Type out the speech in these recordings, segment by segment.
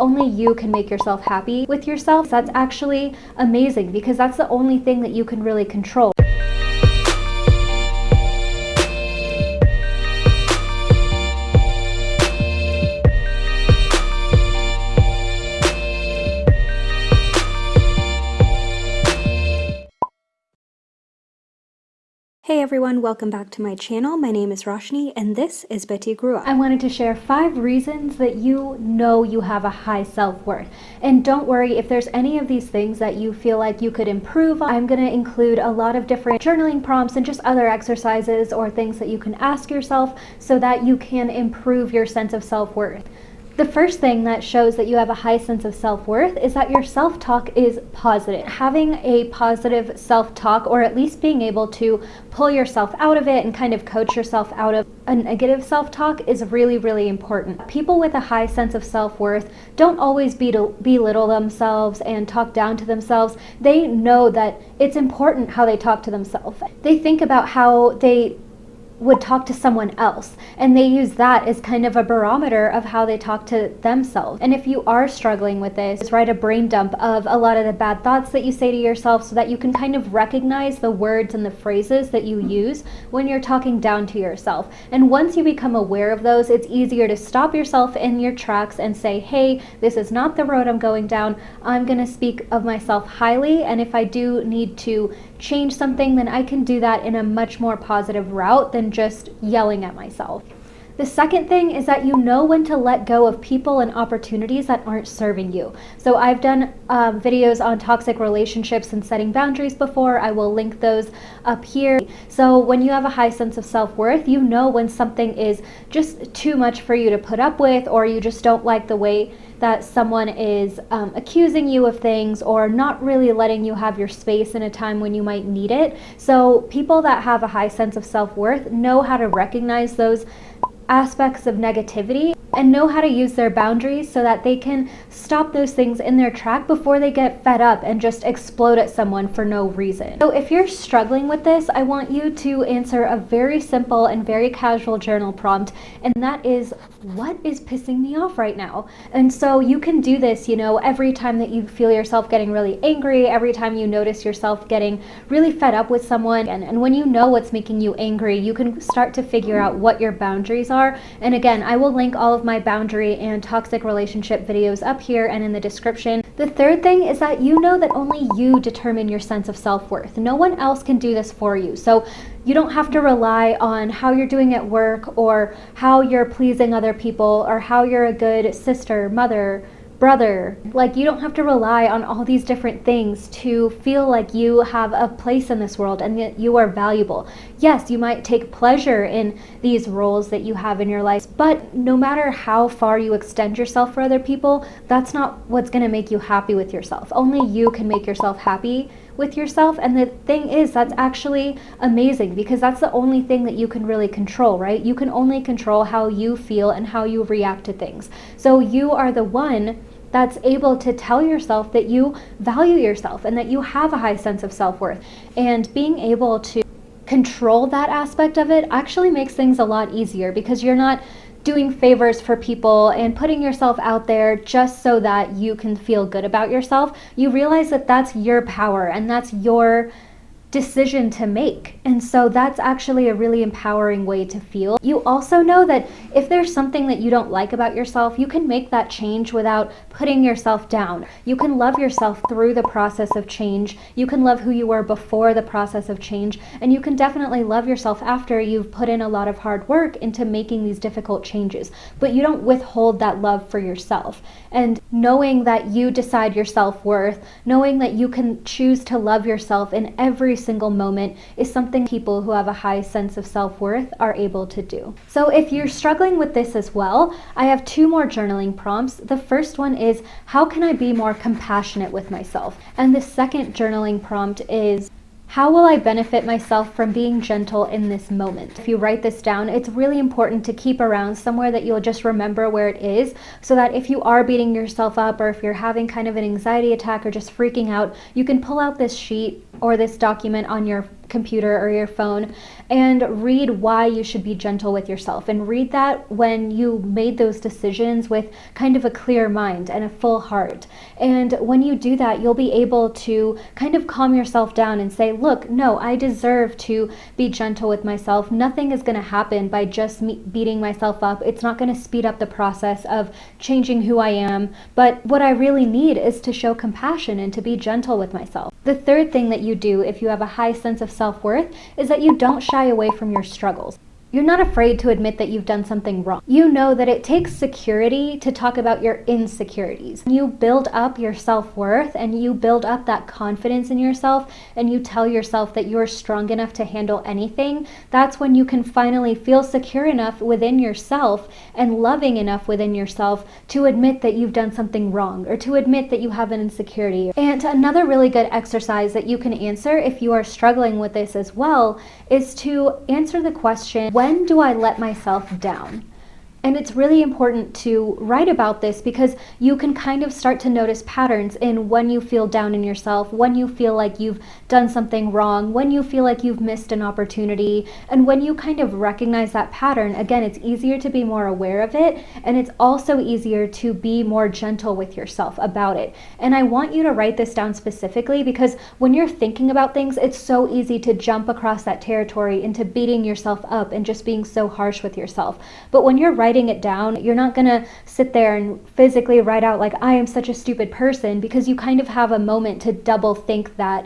Only you can make yourself happy with yourself. That's actually amazing because that's the only thing that you can really control. Hey everyone, welcome back to my channel. My name is Roshni and this is Betty Grua. I wanted to share five reasons that you know you have a high self-worth. And don't worry if there's any of these things that you feel like you could improve. I'm going to include a lot of different journaling prompts and just other exercises or things that you can ask yourself so that you can improve your sense of self-worth. The first thing that shows that you have a high sense of self-worth is that your self-talk is positive. Having a positive self-talk or at least being able to pull yourself out of it and kind of coach yourself out of a negative self-talk is really, really important. People with a high sense of self-worth don't always belittle themselves and talk down to themselves. They know that it's important how they talk to themselves. They think about how they would talk to someone else. And they use that as kind of a barometer of how they talk to themselves. And if you are struggling with this write a brain dump of a lot of the bad thoughts that you say to yourself so that you can kind of recognize the words and the phrases that you use when you're talking down to yourself. And once you become aware of those it's easier to stop yourself in your tracks and say hey this is not the road I'm going down. I'm gonna speak of myself highly and if I do need to change something, then I can do that in a much more positive route than just yelling at myself. The second thing is that you know when to let go of people and opportunities that aren't serving you. So I've done um, videos on toxic relationships and setting boundaries before. I will link those up here. So when you have a high sense of self-worth, you know when something is just too much for you to put up with or you just don't like the way that someone is um, accusing you of things or not really letting you have your space in a time when you might need it. So people that have a high sense of self-worth know how to recognize those aspects of negativity and know how to use their boundaries so that they can stop those things in their track before they get fed up and just explode at someone for no reason. So if you're struggling with this, I want you to answer a very simple and very casual journal prompt, and that is, what is pissing me off right now? And so you can do this, you know, every time that you feel yourself getting really angry, every time you notice yourself getting really fed up with someone, and, and when you know what's making you angry, you can start to figure out what your boundaries are. And again, I will link all of my boundary and toxic relationship videos up here and in the description. The third thing is that you know that only you determine your sense of self-worth. No one else can do this for you. So you don't have to rely on how you're doing at work or how you're pleasing other people or how you're a good sister, mother, brother. Like you don't have to rely on all these different things to feel like you have a place in this world and that you are valuable. Yes, you might take pleasure in these roles that you have in your life, but no matter how far you extend yourself for other people, that's not what's going to make you happy with yourself. Only you can make yourself happy with yourself. And the thing is, that's actually amazing because that's the only thing that you can really control, right? You can only control how you feel and how you react to things. So you are the one that's able to tell yourself that you value yourself and that you have a high sense of self-worth. And being able to control that aspect of it actually makes things a lot easier because you're not doing favors for people and putting yourself out there just so that you can feel good about yourself. You realize that that's your power and that's your decision to make. And so that's actually a really empowering way to feel. You also know that if there's something that you don't like about yourself, you can make that change without putting yourself down. You can love yourself through the process of change. You can love who you were before the process of change. And you can definitely love yourself after you've put in a lot of hard work into making these difficult changes. But you don't withhold that love for yourself. And knowing that you decide your self-worth, knowing that you can choose to love yourself in every single moment is something people who have a high sense of self-worth are able to do. So if you're struggling with this as well, I have two more journaling prompts. The first one is, how can I be more compassionate with myself? And the second journaling prompt is, how will I benefit myself from being gentle in this moment? If you write this down, it's really important to keep around somewhere that you'll just remember where it is so that if you are beating yourself up or if you're having kind of an anxiety attack or just freaking out, you can pull out this sheet or this document on your computer or your phone and read why you should be gentle with yourself and read that when you made those decisions with kind of a clear mind and a full heart. And when you do that, you'll be able to kind of calm yourself down and say, look, no, I deserve to be gentle with myself. Nothing is going to happen by just me beating myself up. It's not going to speed up the process of changing who I am. But what I really need is to show compassion and to be gentle with myself. The third thing that you do if you have a high sense of self worth is that you don't shy away from your struggles. You're not afraid to admit that you've done something wrong. You know that it takes security to talk about your insecurities. You build up your self worth and you build up that confidence in yourself and you tell yourself that you're strong enough to handle anything. That's when you can finally feel secure enough within yourself and loving enough within yourself to admit that you've done something wrong or to admit that you have an insecurity. And another really good exercise that you can answer if you are struggling with this as well is to answer the question when do I let myself down? And it's really important to write about this because you can kind of start to notice patterns in when you feel down in yourself, when you feel like you've done something wrong, when you feel like you've missed an opportunity. And when you kind of recognize that pattern, again, it's easier to be more aware of it. And it's also easier to be more gentle with yourself about it. And I want you to write this down specifically because when you're thinking about things, it's so easy to jump across that territory into beating yourself up and just being so harsh with yourself. But when you're writing, writing it down, you're not going to sit there and physically write out, like, I am such a stupid person, because you kind of have a moment to double think that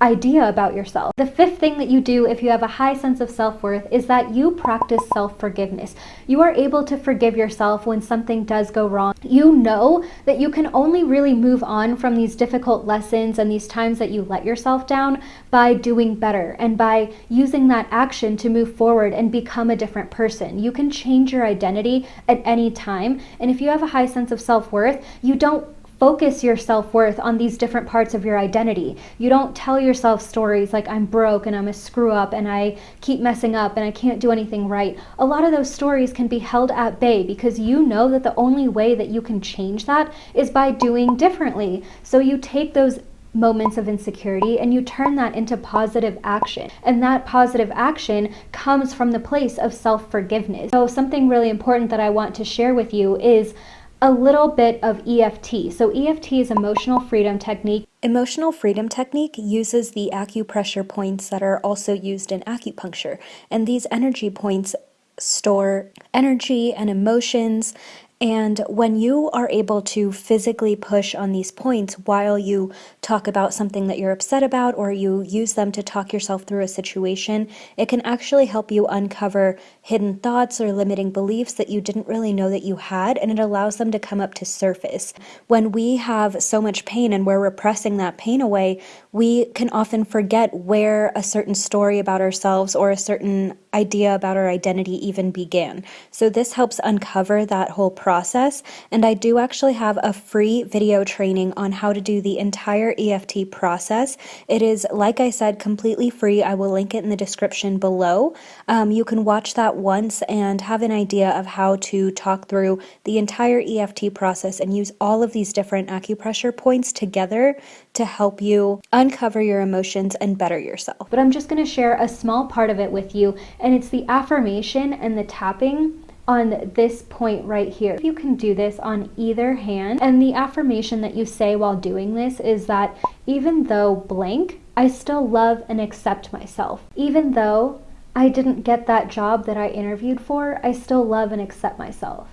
idea about yourself. The fifth thing that you do if you have a high sense of self-worth is that you practice self-forgiveness. You are able to forgive yourself when something does go wrong. You know that you can only really move on from these difficult lessons and these times that you let yourself down by doing better and by using that action to move forward and become a different person. You can change your identity at any time. And if you have a high sense of self-worth, you don't focus your self-worth on these different parts of your identity. You don't tell yourself stories like I'm broke and I'm a screw up and I keep messing up and I can't do anything right. A lot of those stories can be held at bay because you know that the only way that you can change that is by doing differently. So you take those moments of insecurity and you turn that into positive action. And that positive action comes from the place of self-forgiveness. So something really important that I want to share with you is a little bit of EFT. So EFT is emotional freedom technique. Emotional freedom technique uses the acupressure points that are also used in acupuncture. And these energy points store energy and emotions and when you are able to physically push on these points while you talk about something that you're upset about or you use them to talk yourself through a situation, it can actually help you uncover hidden thoughts or limiting beliefs that you didn't really know that you had, and it allows them to come up to surface. When we have so much pain and we're repressing that pain away, we can often forget where a certain story about ourselves or a certain idea about our identity even began. So this helps uncover that whole process. Process, and I do actually have a free video training on how to do the entire EFT process. It is, like I said, completely free. I will link it in the description below. Um, you can watch that once and have an idea of how to talk through the entire EFT process and use all of these different acupressure points together to help you uncover your emotions and better yourself. But I'm just going to share a small part of it with you, and it's the affirmation and the tapping on this point right here. You can do this on either hand, and the affirmation that you say while doing this is that even though blank, I still love and accept myself. Even though I didn't get that job that I interviewed for, I still love and accept myself.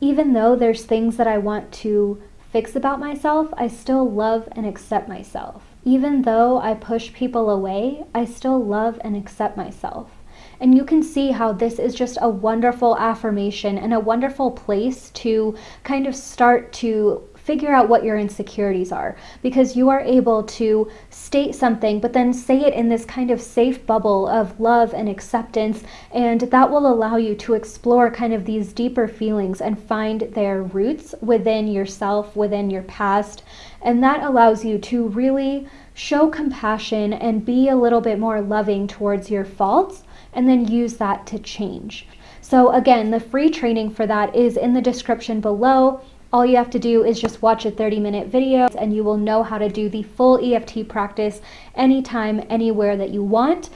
Even though there's things that I want to fix about myself, I still love and accept myself. Even though I push people away, I still love and accept myself. And you can see how this is just a wonderful affirmation and a wonderful place to kind of start to figure out what your insecurities are. Because you are able to state something but then say it in this kind of safe bubble of love and acceptance and that will allow you to explore kind of these deeper feelings and find their roots within yourself within your past. And that allows you to really show compassion and be a little bit more loving towards your faults and then use that to change so again the free training for that is in the description below All you have to do is just watch a 30 minute video and you will know how to do the full EFT practice anytime, anywhere that you want.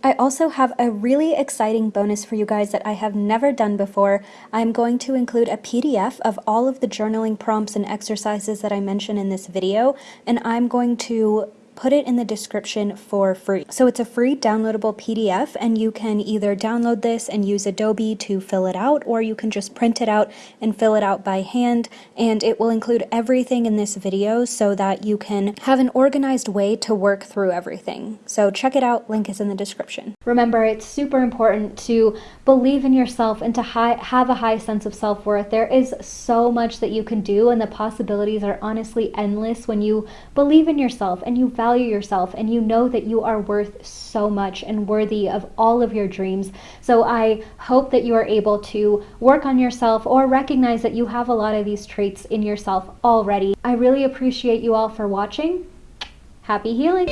I also have a really exciting bonus for you guys that I have never done before. I'm going to include a PDF of all of the journaling prompts and exercises that I mention in this video, and I'm going to put it in the description for free. So it's a free downloadable PDF and you can either download this and use Adobe to fill it out or you can just print it out and fill it out by hand and it will include everything in this video so that you can have an organized way to work through everything. So check it out, link is in the description. Remember, it's super important to believe in yourself and to have a high sense of self-worth. There is so much that you can do and the possibilities are honestly endless when you believe in yourself and you value value yourself and you know that you are worth so much and worthy of all of your dreams. So I hope that you are able to work on yourself or recognize that you have a lot of these traits in yourself already. I really appreciate you all for watching. Happy healing!